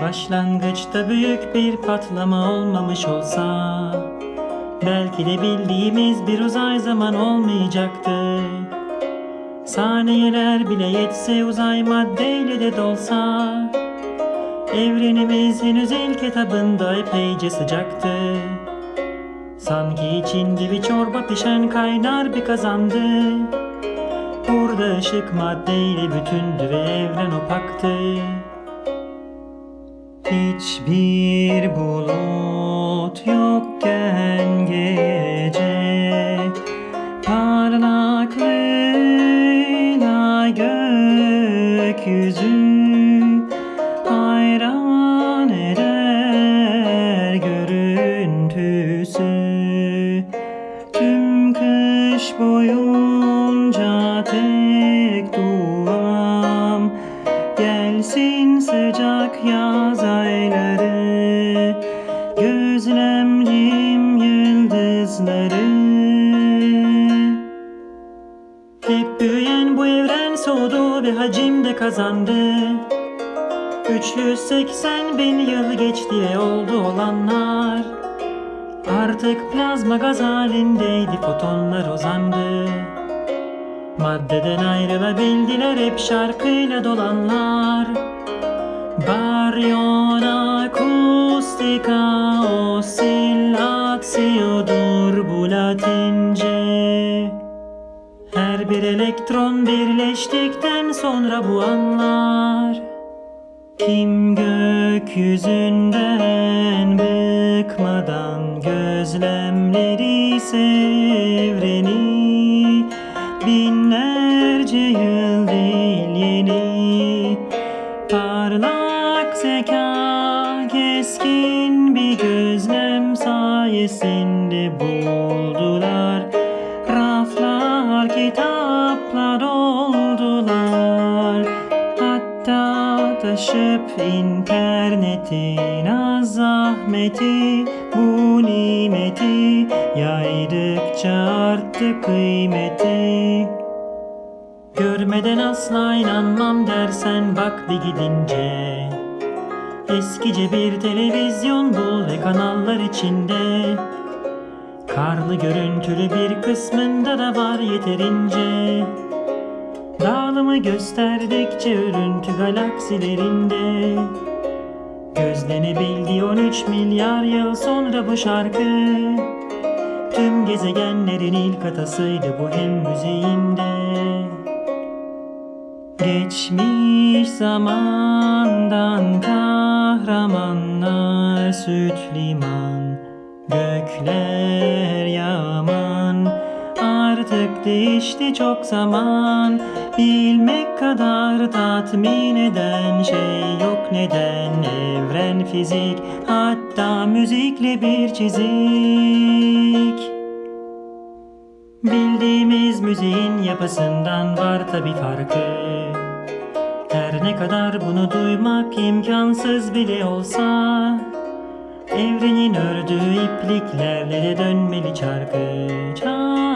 Başlangıçta büyük bir patlama olmamış olsa Belki de bildiğimiz bir uzay zaman olmayacaktı. Saniyeler bile yetse uzay maddeyle de dolsa Evrenimiz henüz ilk etabında epeyce sıcaktı. Sanki içinde bir çorba pişen kaynar bir kazandı. Burada ışık maddeyle bütündü ve evren opaktı Hiçbir bulut yokken gece Parlaklığına gökyüzü sıcak yaz ayları Gözlemleyeyim yıldızları. Hep büyüyen bu evren soğudu ve hacimde kazandı. 380 bin yıl geçti ve oldu olanlar. Artık plazma gaz halindeydi fotonlar uzandı Maddeden ayrılabildiler hep şarkıyla dolanlar Baryon akustika osillatsiyodur bu latince. Her bir elektron birleştikten sonra bu anlar Kim gökyüzünden bıkmadan gözlemleri evreni Binlerce keskin bir gözlem sayesinde buldular. Raflar kitaplar oldular. Hatta taşıp internetin az zahmeti Bu nimeti yaydıkça arttı kıymeti. Görmeden asla inanmam dersen bak bir gidince Eskice bir televizyon bul ve kanallar içinde. Karlı görüntülü bir kısmında da var yeterince. Dağılımı gösterdikçe örüntü galaksilerinde. Gözlenebildi 13 milyar yıl sonra bu şarkı. Tüm gezegenlerin ilk atasıydı bu hem müziğinde. Geçmiş zamandan kahramanlar süt liman Gökler yaman. Artık değişti çok zaman Bilmek kadar tatmin eden şey yok. Neden? Evren fizik hatta müzikle bir çizik. Bildiğimiz müziğin yapısından var tabi farkı Ne kadar bunu duymak imkansız bile olsa Evrenin ördüğü ipliklerle dönmeli çarkı Çarkı